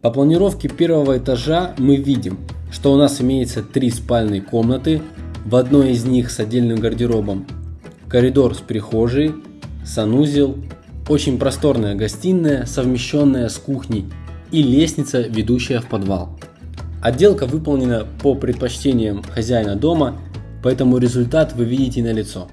По планировке первого этажа мы видим, что у нас имеется три спальные комнаты, в одной из них с отдельным гардеробом, коридор с прихожей, санузел, очень просторная гостиная, совмещенная с кухней и лестница, ведущая в подвал. Отделка выполнена по предпочтениям хозяина дома, поэтому результат вы видите на лицо.